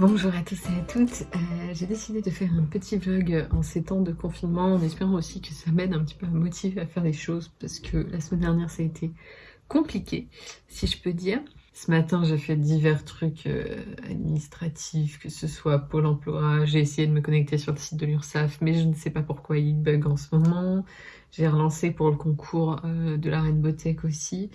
Bonjour à tous et à toutes, euh, j'ai décidé de faire un petit vlog en ces temps de confinement en espérant aussi que ça m'aide un petit peu à motiver à faire des choses parce que la semaine dernière ça a été compliqué si je peux dire. Ce matin j'ai fait divers trucs euh, administratifs, que ce soit Pôle emploi, j'ai essayé de me connecter sur le site de l'URSSAF mais je ne sais pas pourquoi il bug en ce moment. J'ai relancé pour le concours euh, de la Reine Tech aussi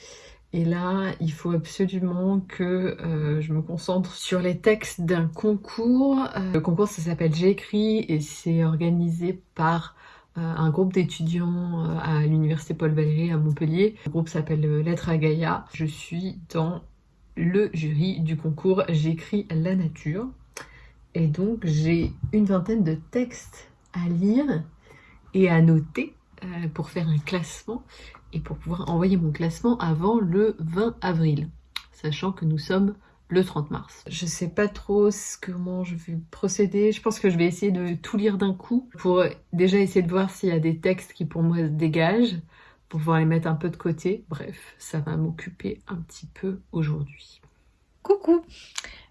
et là, il faut absolument que euh, je me concentre sur les textes d'un concours. Euh, le concours, ça s'appelle J'écris et c'est organisé par euh, un groupe d'étudiants à l'université Paul Valéry à Montpellier. Le groupe s'appelle Lettres à Gaïa. Je suis dans le jury du concours J'écris la nature. Et donc, j'ai une vingtaine de textes à lire et à noter pour faire un classement et pour pouvoir envoyer mon classement avant le 20 avril, sachant que nous sommes le 30 mars. Je sais pas trop comment je vais procéder, je pense que je vais essayer de tout lire d'un coup pour déjà essayer de voir s'il y a des textes qui pour moi se dégagent, pour pouvoir les mettre un peu de côté. Bref, ça va m'occuper un petit peu aujourd'hui. Coucou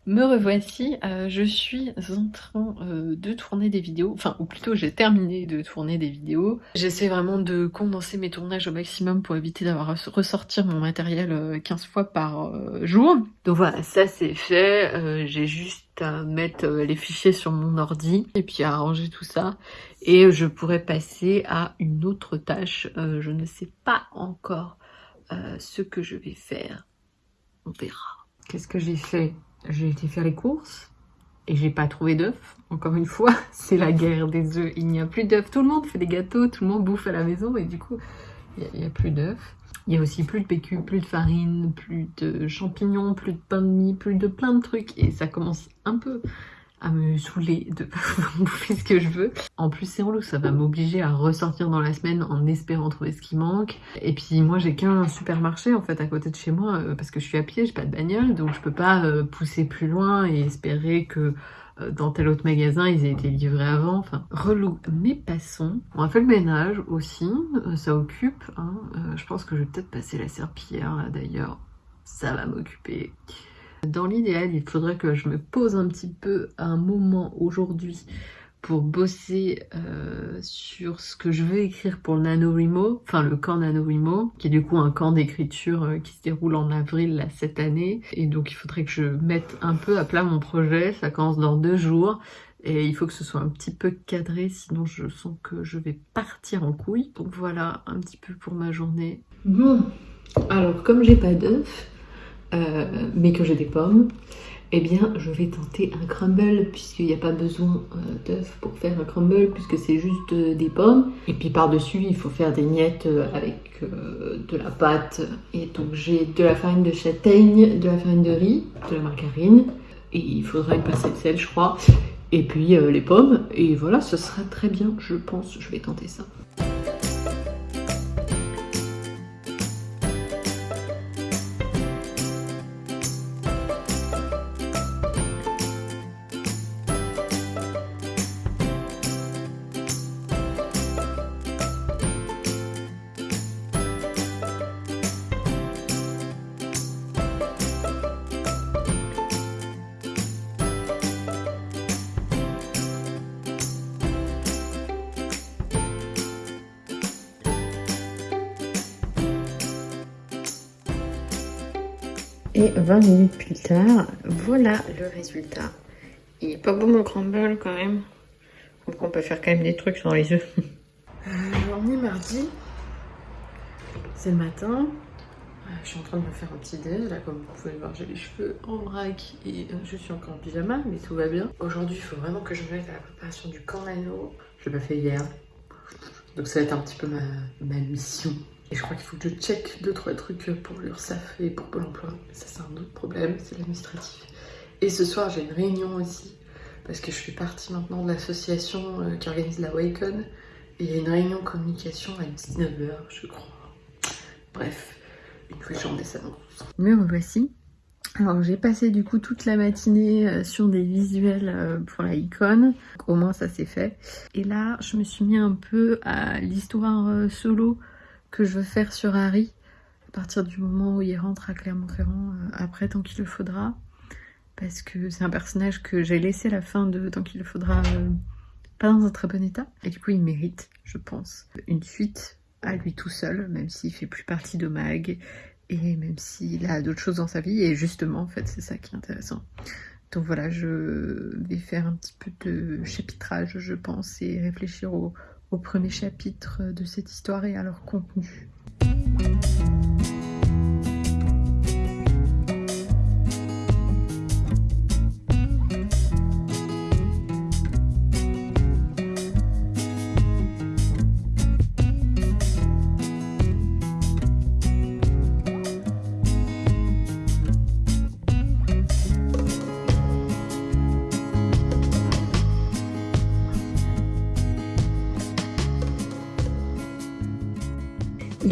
me revoici, euh, je suis en train euh, de tourner des vidéos, enfin ou plutôt j'ai terminé de tourner des vidéos. J'essaie vraiment de condenser mes tournages au maximum pour éviter d'avoir à ressortir mon matériel 15 euh, fois par jour. Donc voilà, ça c'est fait, j'ai juste à mettre les fichiers sur mon ordi et puis à arranger tout ça. Et je pourrais passer à une autre tâche, je ne sais pas encore ce que je vais faire, on verra. Qu'est-ce que j'ai fait? J'ai été faire les courses et j'ai pas trouvé d'œufs. Encore une fois, c'est la guerre des œufs. Il n'y a plus d'œufs. Tout le monde fait des gâteaux, tout le monde bouffe à la maison et du coup, il n'y a, plus d'œufs. Il y a aussi plus de PQ, plus de farine, plus de champignons, plus de pain de mie, plus de plein de trucs. Et ça commence un peu à me saouler de bouffer ce que je veux. En plus c'est en loup, ça va m'obliger à ressortir dans la semaine en espérant trouver ce qui manque. Et puis moi j'ai qu'un supermarché en fait à côté de chez moi euh, parce que je suis à pied, j'ai pas de bagnole donc je peux pas euh, pousser plus loin et espérer que euh, dans tel autre magasin ils aient été livrés avant, enfin relou. Mais passons, on a fait le ménage aussi, ça occupe, hein. je pense que je vais peut-être passer la serpillière là d'ailleurs, ça va m'occuper. Dans l'idéal, il faudrait que je me pose un petit peu un moment aujourd'hui pour bosser euh, sur ce que je veux écrire pour le NaNoWriMo, enfin le camp NaNoWriMo, qui est du coup un camp d'écriture euh, qui se déroule en avril là, cette année. Et donc il faudrait que je mette un peu à plat mon projet, ça commence dans deux jours. Et il faut que ce soit un petit peu cadré, sinon je sens que je vais partir en couille. Donc voilà un petit peu pour ma journée. Bon, alors comme j'ai pas d'œufs, euh, mais que j'ai des pommes, eh bien je vais tenter un crumble puisqu'il n'y a pas besoin euh, d'œufs pour faire un crumble puisque c'est juste euh, des pommes. Et puis par-dessus il faut faire des miettes avec de la pâte. Et donc j'ai de la farine de châtaigne, de la farine de riz, de la margarine et il faudra une pincée de sel je crois. Et puis les pommes et voilà ce sera très bien je pense, je vais tenter ça. Et 20 minutes plus tard, voilà le résultat. Il est pas beau mon crumble quand même. Donc on peut faire quand même des trucs sans les œufs. Euh, on est mardi. C'est le matin. Euh, je suis en train de me faire un petit déj. Là, comme vous pouvez le voir, j'ai les cheveux en vrac et euh, je suis encore en pyjama, mais tout va bien. Aujourd'hui, il faut vraiment que je me à la préparation du camp. Je l'ai pas fait hier. Donc ça va être un petit peu ma mission. Et je crois qu'il faut que je check deux trois trucs pour l'URSSAF et pour Pôle emploi. Ça c'est un autre problème, c'est l'administratif. Et ce soir j'ai une réunion aussi, parce que je suis partie maintenant de l'association euh, qui organise la Wacon. Et il y a une réunion communication à 19h, je crois. Bref, une fois que ça Me revoici. Alors j'ai passé du coup toute la matinée euh, sur des visuels euh, pour la icône, au moins ça c'est fait. Et là je me suis mis un peu à l'histoire solo que je veux faire sur Harry à partir du moment où il rentre à Clermont-Ferrand euh, après tant qu'il le faudra. parce que c'est un personnage que j'ai laissé à la fin de Tant qu'il le faudra euh, pas dans un très bon état. Et du coup, il mérite, je pense, une suite à lui tout seul, même s'il fait plus partie de Mag et même s'il a d'autres choses dans sa vie. Et justement, en fait, c'est ça qui est intéressant. Donc voilà, je vais faire un petit peu de chapitrage, je pense, et réfléchir au, au premier chapitre de cette histoire et à leur contenu.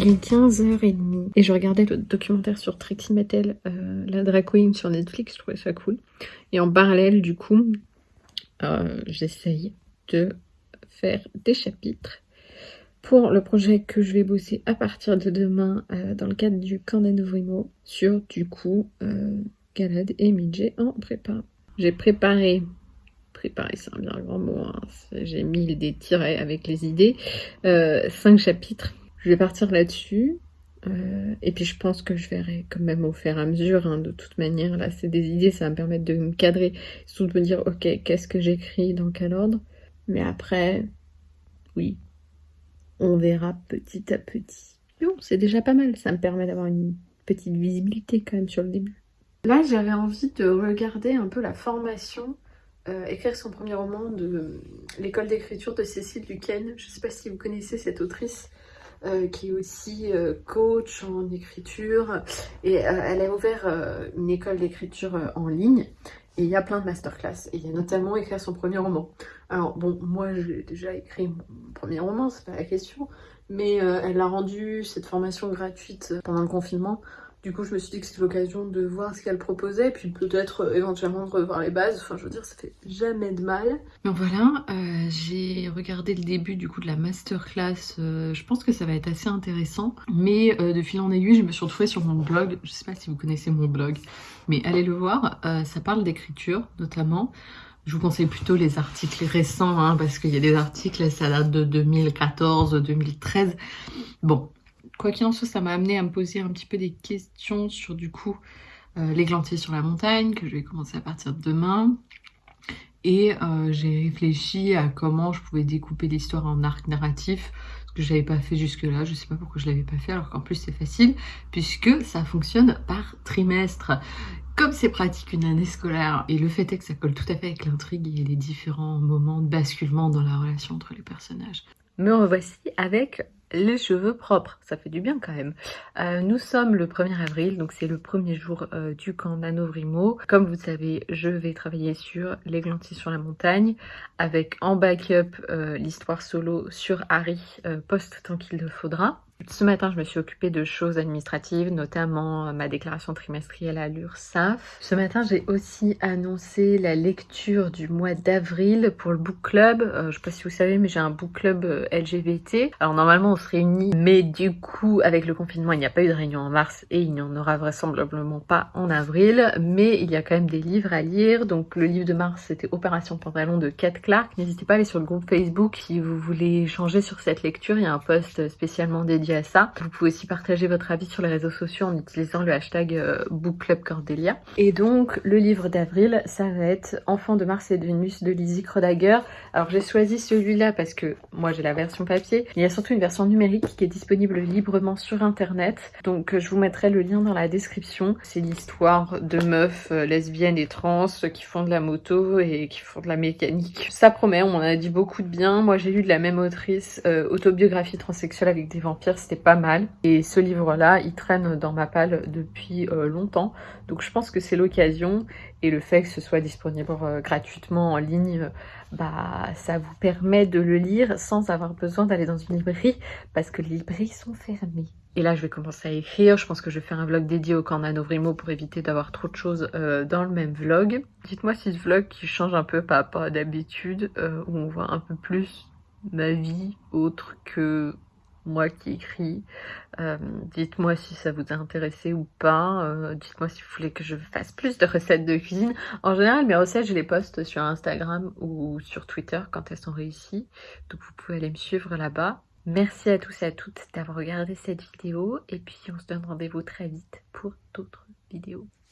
Est 15h30 et je regardais le documentaire sur Trixie Mattel, euh, la drag queen sur Netflix, je trouvais ça cool. Et en parallèle, du coup, euh, j'essaye de faire des chapitres pour le projet que je vais bosser à partir de demain euh, dans le cadre du camp sur, du coup, Galad et Midget en prépa. J'ai préparé préparé, c'est un bien grand mot, hein. j'ai mis des tirets avec les idées, cinq chapitres je vais partir là-dessus. Euh, et puis je pense que je verrai quand même au fur et à mesure, hein, de toute manière. Là, c'est des idées, ça va me permettre de me cadrer, surtout de me dire, ok, qu'est-ce que j'écris, dans quel ordre. Mais après, oui, on verra petit à petit. Non, c'est déjà pas mal, ça me permet d'avoir une petite visibilité quand même sur le début. Là, j'avais envie de regarder un peu la formation euh, écrire son premier roman de l'école d'écriture de Cécile Duquesne. Je ne sais pas si vous connaissez cette autrice. Euh, qui est aussi euh, coach en écriture. Et euh, elle a ouvert une école d'écriture en ligne. Et il y a plein de masterclass. Et il y a notamment écrire son premier roman. Alors bon, moi j'ai déjà écrit mon premier roman, c'est pas la question. Mais elle a rendu cette formation gratuite pendant le confinement du coup, je me suis dit que c'était l'occasion de voir ce qu'elle proposait, puis peut-être euh, éventuellement de revoir les bases. Enfin, je veux dire, ça fait jamais de mal. Donc voilà, euh, j'ai regardé le début du coup de la masterclass. Euh, je pense que ça va être assez intéressant. Mais de fil en aiguille, je me suis retrouvée sur mon blog. Je sais pas si vous connaissez mon blog, mais allez le voir. ça parle d'écriture, notamment. Je vous conseille plutôt les articles récents, hein, parce qu'il y a des articles, ça date de 2014, 2013. Bon, quoi qu'il en soit, ça m'a amené à me poser un petit peu des questions sur du coup euh, l'églantier sur la montagne, que je vais commencer à partir de demain. Et euh, j'ai réfléchi à comment je pouvais découper l'histoire en arc narratif, ce que je n'avais pas fait jusque-là. Je sais pas pourquoi je l'avais pas fait, alors qu'en plus c'est facile, puisque ça fonctionne par trimestre. Comme c'est pratique une année scolaire, et le fait est que ça colle tout à fait avec l'intrigue et les différents moments de basculement dans la relation entre les personnages. Me revoici avec les cheveux propres, ça fait du bien quand même. Euh, nous sommes le 1er avril, donc c'est le premier jour euh, du camp Nanovrimo. Comme vous savez, je vais travailler sur l'églantis sur la montagne, avec en backup euh, l'histoire solo sur Harry, post tant qu'il le faudra. Ce matin, je me suis occupée de choses administratives, notamment euh, ma déclaration trimestrielle à l'URSSAF. Ce matin, j'ai aussi annoncé la lecture du mois d'avril pour le book club. Euh, je sais pas si vous savez, mais j'ai un book club euh, LGBT. Alors normalement, on se réunit, mais du coup, avec le confinement, il n'y a pas eu de réunion en mars et il n'y en aura vraisemblablement pas en avril. Mais il y a quand même des livres à lire. Donc le livre de mars, c'était Opération Pantalon de Kate Clark. N'hésitez pas à aller sur le groupe Facebook si vous voulez changer sur cette lecture. Il y a un post spécialement dédié à ça. Vous pouvez aussi partager votre avis sur les réseaux sociaux en utilisant le hashtag euh, BookClubCordelia. Et donc, le livre d'avril, ça va être Enfant de Mars et de Vénus de Lizzie Krodager. Alors, j'ai choisi celui-là parce que moi, j'ai la version papier. Il y a surtout une version numérique qui est disponible librement sur Internet. Donc, je vous mettrai le lien dans la description. C'est l'histoire de meufs euh, lesbiennes et trans qui font de la moto et qui font de la mécanique. Ça promet, on m'en a dit beaucoup de bien. Moi, j'ai lu de la même autrice, euh, autobiographie transsexuelle avec des vampires c'était pas mal. Et ce livre-là, il traîne dans ma palle depuis euh, longtemps. Donc je pense que c'est l'occasion. Et le fait que ce soit disponible euh, gratuitement en ligne, bah ça vous permet de le lire sans avoir besoin d'aller dans une librairie parce que les librairies sont fermées. Et là, je vais commencer à écrire. Je pense que je vais faire un vlog dédié au camp Nanovrimo pour éviter d'avoir trop de choses euh, dans le même vlog. Dites-moi si ce vlog qui change un peu par rapport à d'habitude, où on voit un peu plus ma vie autre que moi qui écris. Euh, dites-moi si ça vous a intéressé ou pas. Euh, dites-moi si vous voulez que je fasse plus de recettes de cuisine. En général, mes recettes, je les poste sur Instagram ou sur Twitter quand elles sont réussies. Donc vous pouvez aller me suivre là-bas. Merci à tous et à toutes d'avoir regardé cette vidéo. Et puis on se donne rendez-vous très vite pour d'autres vidéos.